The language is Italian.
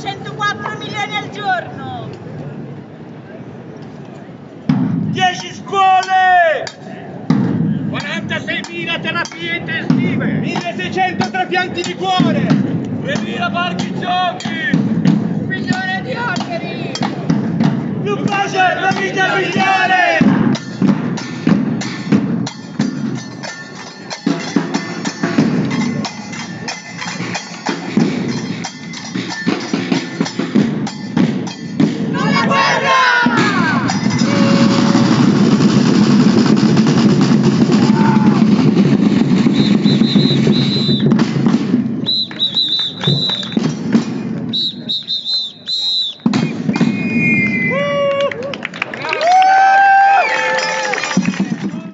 104 milioni al giorno. 10 scuole! 46.000 terapie intensive! 1600 trapianti di cuore! 2.000 parchi giochi! Un milione di alberi. Più pace!